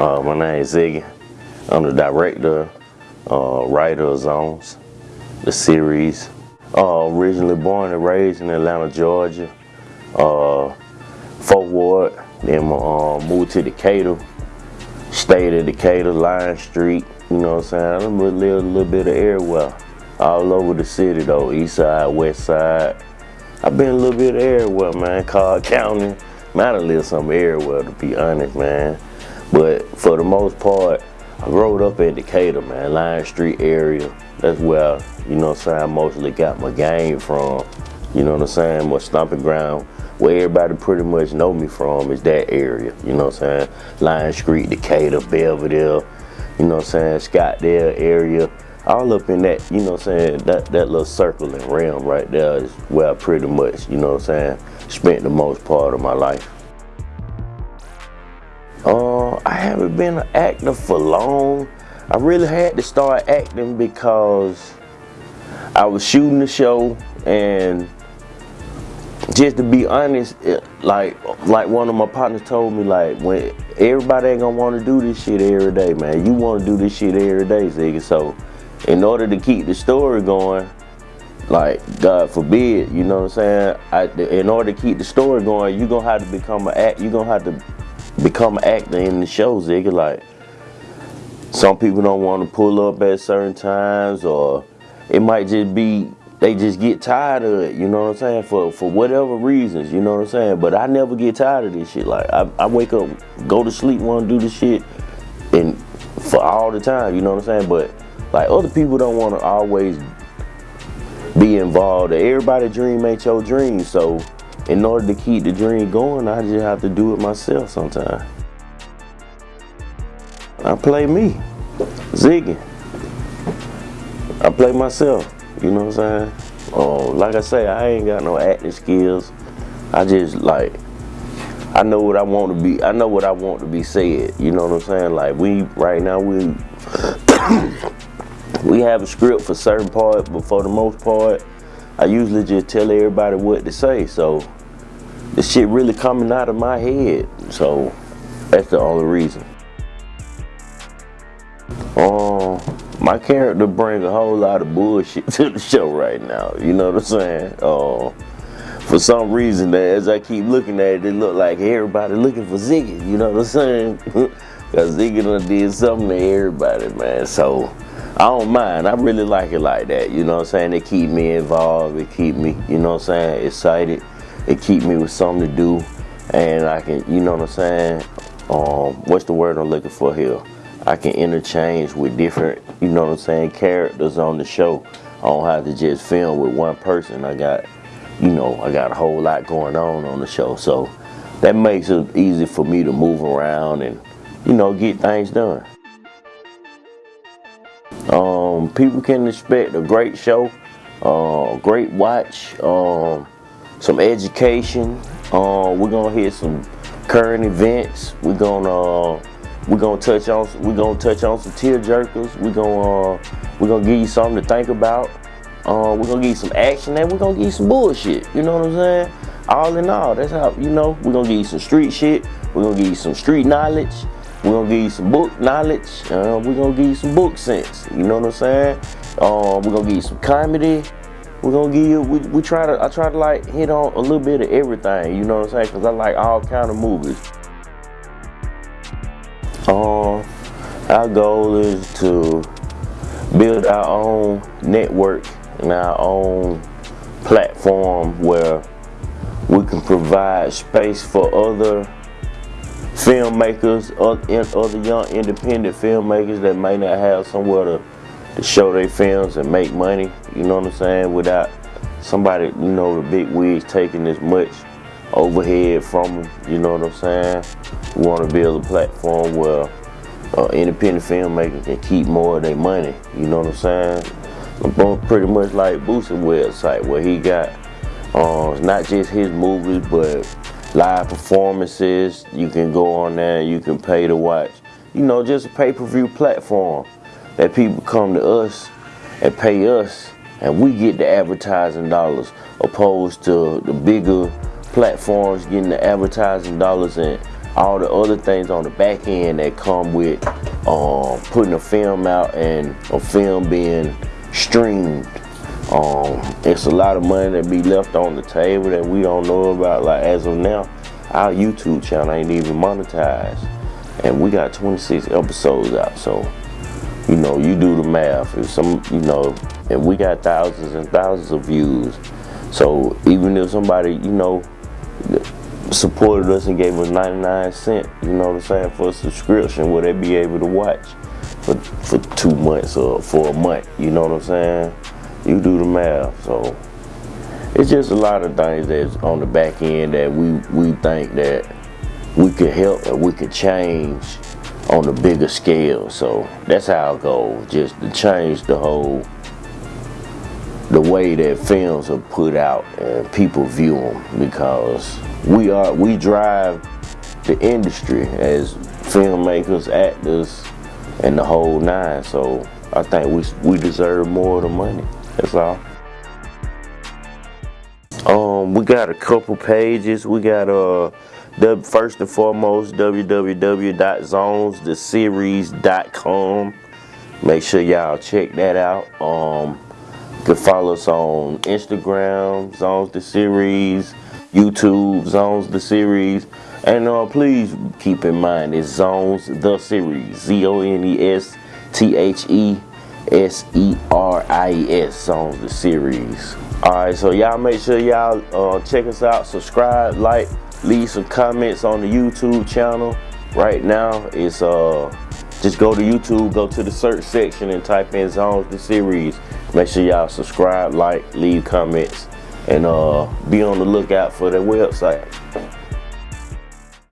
Uh, my name is Ziggy. I'm the director, uh, writer of Zones, the series. Uh, originally born and raised in Atlanta, Georgia. Uh, Fourth Ward, then uh, moved to Decatur. Stayed at Decatur, Lion Street. You know what I'm saying? I lived a little bit of everywhere. All over the city though, east side, west side. I've been a little bit of everywhere, man. Cobb County. Man, I lived some everywhere to be honest, man. But for the most part, I grew up in Decatur, man, Lion Street area. That's where, you know what I'm saying, I mostly got my game from. You know what I'm saying? My stomping ground, where everybody pretty much know me from is that area. You know what I'm saying? Lion Street, Decatur, Belvedere, you know what I'm saying, Scottdale area. All up in that, you know what I'm saying, that, that little circling realm right there is where I pretty much, you know what I'm saying, spent the most part of my life. Haven't been an actor for long. I really had to start acting because I was shooting the show and just to be honest, it, like like one of my partners told me, like when everybody ain't gonna want to do this shit every day, man. You want to do this shit every day, Ziggy. So, in order to keep the story going, like God forbid, you know what I'm saying? I, in order to keep the story going, you gonna have to become an act. You gonna have to become an actor in the show, Ziggy. Like, some people don't want to pull up at certain times, or it might just be they just get tired of it, you know what I'm saying? For for whatever reasons, you know what I'm saying? But I never get tired of this shit. Like, I, I wake up, go to sleep, want to do this shit, and for all the time, you know what I'm saying? But, like, other people don't want to always be involved. Everybody dream ain't your dream, so in order to keep the dream going, I just have to do it myself sometimes. I play me, Ziggy. I play myself, you know what I'm saying? Oh, like I say, I ain't got no acting skills. I just like, I know what I want to be, I know what I want to be said, you know what I'm saying? Like we, right now, we, we have a script for certain parts, but for the most part, I usually just tell everybody what to say. So the shit really coming out of my head. So that's the only reason. Um, my character brings a whole lot of bullshit to the show right now. You know what I'm saying? Uh, for some reason, as I keep looking at it, it look like everybody looking for Ziggy. You know what I'm saying? Cause Ziggy done did something to everybody, man. So I don't mind. I really like it like that. You know what I'm saying? It keep me involved. It keep me, you know what I'm saying, excited. It keep me with something to do. And I can, you know what I'm saying? Um, what's the word I'm looking for here? I can interchange with different, you know what I'm saying, characters on the show. I don't have to just film with one person. I got, you know, I got a whole lot going on on the show. So that makes it easy for me to move around and, you know, get things done. Um, people can expect a great show, uh, great watch, um, some education. Uh, we're gonna hit some current events. We're gonna uh, we're gonna touch on we're gonna touch on some tear jerkers. We're gonna uh, we're gonna give you something to think about. Uh, we're gonna give you some action and we're gonna give you some bullshit. You know what I'm saying? All in all, that's how you know. We're gonna give you some street shit. We're gonna give you some street knowledge. We're gonna give you some book knowledge. Uh, we're gonna give you some book sense. You know what I'm saying? Uh, we're gonna give you some comedy. We're gonna give you. We, we try to. I try to like hit on a little bit of everything. You know what I'm saying? Cause I like all kind of movies. Uh, our goal is to build our own network and our own platform where we can provide space for other filmmakers, other young independent filmmakers that may not have somewhere to, to show their films and make money, you know what I'm saying, without somebody, you know, the big wigs taking as much overhead from them, you know what I'm saying. We want to build a platform where uh, independent filmmakers can keep more of their money, you know what I'm saying. Pretty much like Boosie website where he got uh, not just his movies, but live performances. You can go on there, you can pay to watch. You know, just a pay-per-view platform that people come to us and pay us and we get the advertising dollars opposed to the bigger platforms getting the advertising dollars and all the other things on the back end that come with um, putting a film out and a film being streamed. Um, it's a lot of money that be left on the table that we don't know about. Like as of now, our YouTube channel ain't even monetized, and we got 26 episodes out. So, you know, you do the math. If some, you know, and we got thousands and thousands of views. So even if somebody, you know, supported us and gave us 99 cents, you know what I'm saying, for a subscription, will they be able to watch for, for two months or for a month, you know what I'm saying? You do the math, so it's just a lot of things that's on the back end that we, we think that we could help and we could change on a bigger scale. So that's our goal, just to change the whole the way that films are put out and people view them because we are we drive the industry as filmmakers, actors, and the whole nine. So I think we we deserve more of the money. That's all. Um, we got a couple pages. We got uh, the first and foremost www.zonestheseries.com. Make sure y'all check that out. Um, you can follow us on Instagram, Zones the Series, YouTube, Zones the Series. And uh, please keep in mind it's Zones the Series. Z-O-N-E-S-T-H-E-S-E-R-I-S. Zones the Series. Alright, so y'all make sure y'all uh, check us out, subscribe, like, leave some comments on the YouTube channel. Right now, it's uh just go to YouTube, go to the search section and type in Zones the Series. Make sure y'all subscribe, like, leave comments, and uh, be on the lookout for the website.